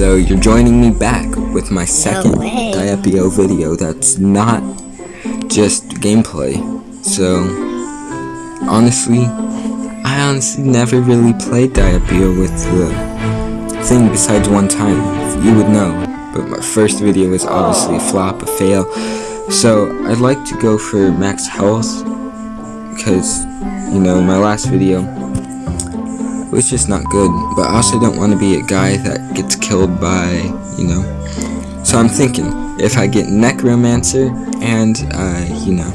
So you're joining me back with my second way. Diep.io video that's not just gameplay. So honestly, I honestly never really played Diep.io with the thing besides one time. You would know. But my first video was obviously a flop, a fail. So I'd like to go for max health because you know my last video was just not good. But I also don't want to be a guy that gets killed by, you know. So I'm thinking, if I get Necromancer and, uh, you know.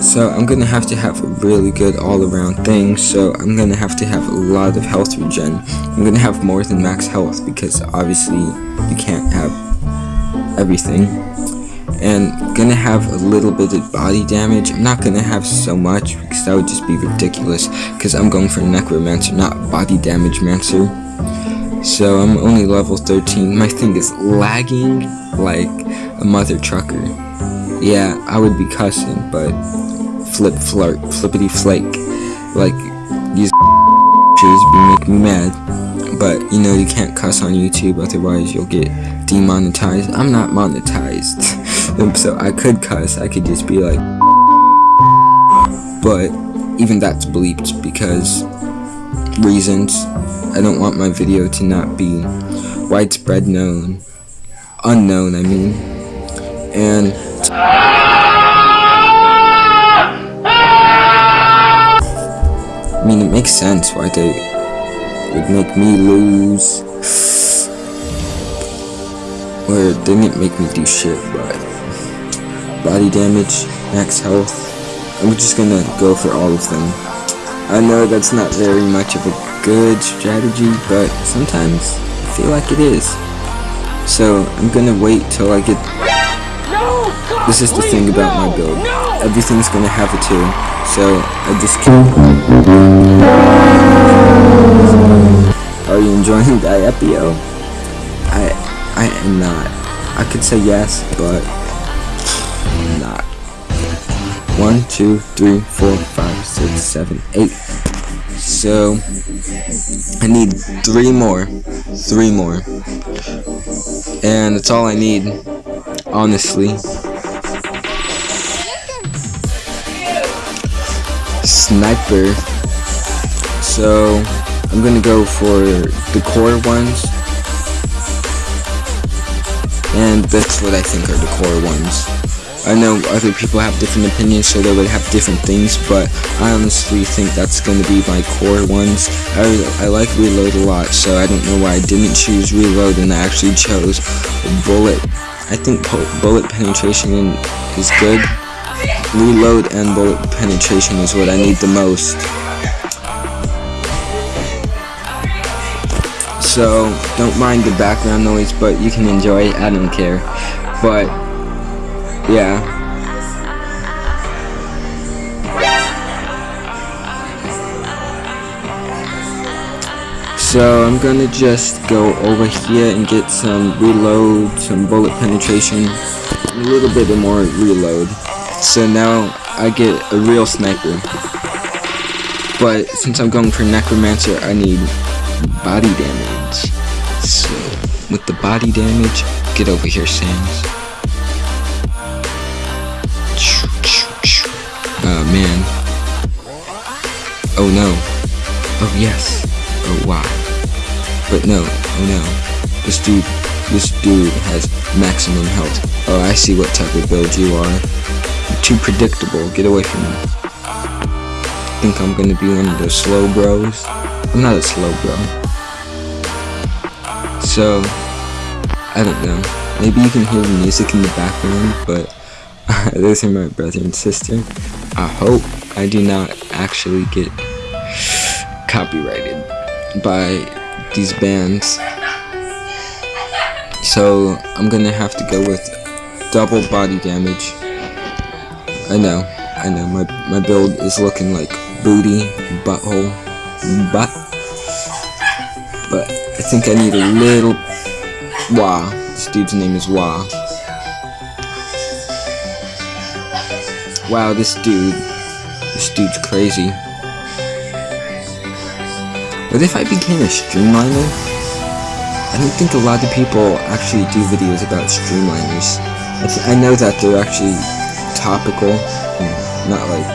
So I'm gonna have to have a really good all-around thing, so I'm gonna have to have a lot of health regen. I'm gonna have more than max health, because obviously you can't have everything and gonna have a little bit of body damage. I'm not gonna have so much because that would just be ridiculous because I'm going for Necromancer, not body damage mancer. So I'm only level 13. My thing is lagging like a mother trucker. Yeah, I would be cussing, but flip flirt, flippity flake. Like, these shoes make me mad. But, you know, you can't cuss on YouTube, otherwise you'll get demonetized. I'm not monetized. Um, so I could cuss, I could just be like, but even that's bleeped because reasons. I don't want my video to not be widespread known, unknown, I mean, and I mean, it makes sense why they would make me lose. Or they didn't make me do shit, but body damage, max health. I'm just gonna go for all of them. I know that's not very much of a good strategy, but sometimes I feel like it is. So I'm gonna wait till I get. This is the thing about my build. Everything's gonna have a two, so I just keep. Are you enjoying Diep.io? I I am not. I could say yes, but. One, two, three, four, five, six, seven, eight. So I need three more. Three more. And that's all I need, honestly. Sniper. So I'm gonna go for the core ones. And that's what I think are the core ones. I know other people have different opinions, so they would have different things, but I honestly think that's going to be my core ones. I, I like Reload a lot, so I don't know why I didn't choose Reload and I actually chose Bullet. I think Bullet Penetration is good. Reload and Bullet Penetration is what I need the most. So, don't mind the background noise, but you can enjoy it, I don't care. But, yeah. So I'm gonna just go over here and get some reload, some bullet penetration, a little bit more reload. So now I get a real sniper. But since I'm going for necromancer, I need body damage. So with the body damage, get over here, Sans. Oh no. Oh yes. Oh wow. But no. Oh no. This dude. This dude has maximum health. Oh, I see what type of build you are. You're too predictable. Get away from me. Think I'm gonna be one of those slow bros? I'm not a slow bro. So, I don't know. Maybe you can hear the music in the background, but those are my brother and sister. I hope I do not actually get copyrighted by these bands. So I'm gonna have to go with double body damage. I know, I know, my, my build is looking like booty, butthole, butt. But I think I need a little... Wah. This dude's name is Wah. Wow, this dude. This dude's crazy. What if I became a streamliner? I don't think a lot of people actually do videos about streamliners. I, I know that they're actually topical, not like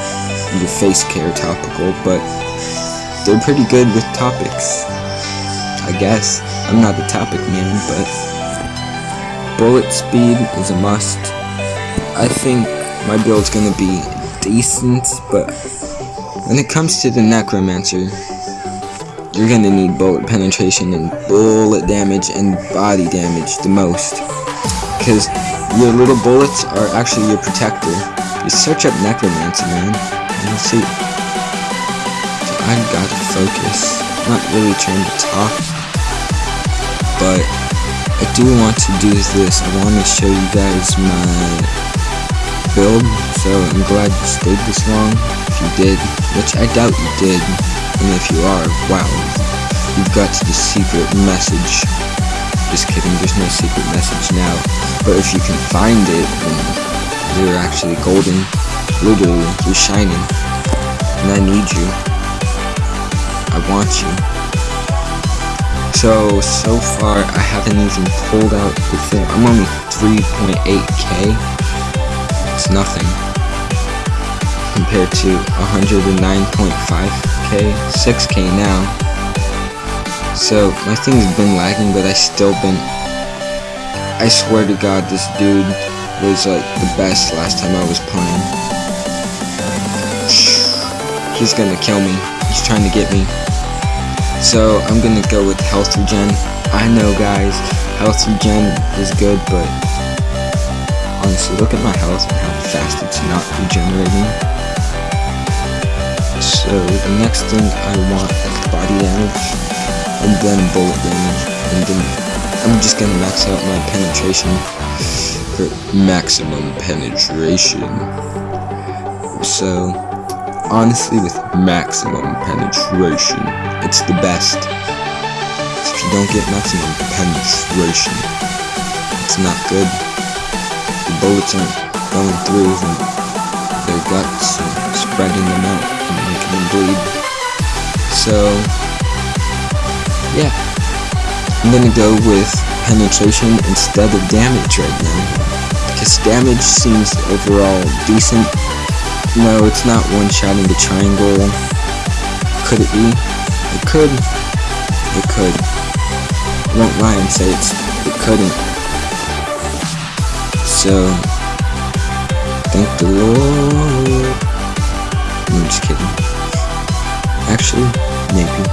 your face care topical, but they're pretty good with topics. I guess. I'm not the topic man, but bullet speed is a must. I think my build's gonna be decent, but when it comes to the necromancer, you're gonna need bullet penetration and bullet damage and body damage the most. Because your little bullets are actually your protector. You search up Necromancer, man. And you'll see. I gotta focus. I'm Not really trying to talk. But I do want to do this. I want to show you guys my build. So I'm glad you stayed this long. If you did, which I doubt you did. And if you are, wow, you've got the secret message. Just kidding, there's no secret message now. But if you can find it, then you're actually golden. Literally, you're shining. And I need you. I want you. So, so far, I haven't even pulled out the thing. I'm only 3.8k. It's nothing compared to 109.5k, 6k now. So my thing's been lagging, but I still been. I swear to God, this dude was like the best last time I was playing. He's gonna kill me. He's trying to get me. So I'm gonna go with health regen. I know, guys, health regen is good, but honestly, look at my health and how fast it's not regenerating. So the next thing I want is body damage, and then bullet damage, and then I'm just gonna max out my penetration for maximum penetration. So honestly, with maximum penetration, it's the best. If you don't get maximum penetration, it's not good. The bullets aren't going through them, their guts and spreading them out and bleed. So, yeah. I'm gonna go with penetration instead of damage right now. Because damage seems overall decent. No, it's not one-shotting the triangle. Could it be? It could. It could. I won't lie and say it's it couldn't. So thank the Lord. Actually, maybe.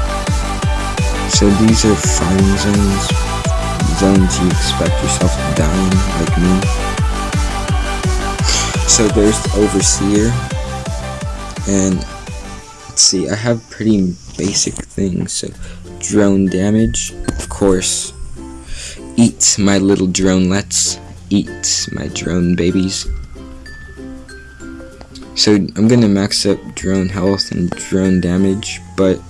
So these are farming zones. Zones you expect yourself to die in, like me. So there's the Overseer. And let's see, I have pretty basic things. So drone damage, of course. Eat my little dronelets. Eat my drone babies. So I'm gonna max up drone health and drone damage, but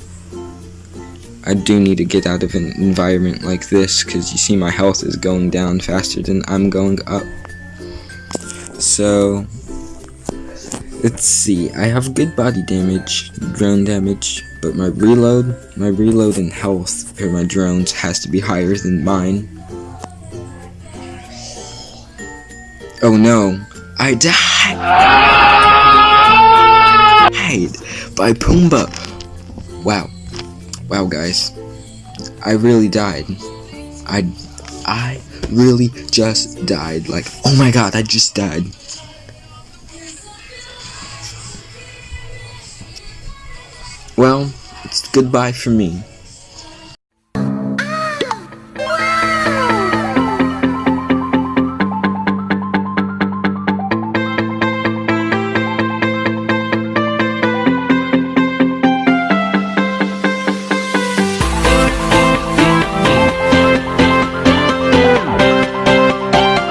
I do need to get out of an environment like this because you see my health is going down faster than I'm going up. So let's see. I have good body damage, drone damage, but my reload, my reload and health for my drones has to be higher than mine. Oh no, I died by Pumbaa. Wow. Wow, guys. I really died. I, I really just died. Like, oh my god, I just died. Well, it's goodbye for me.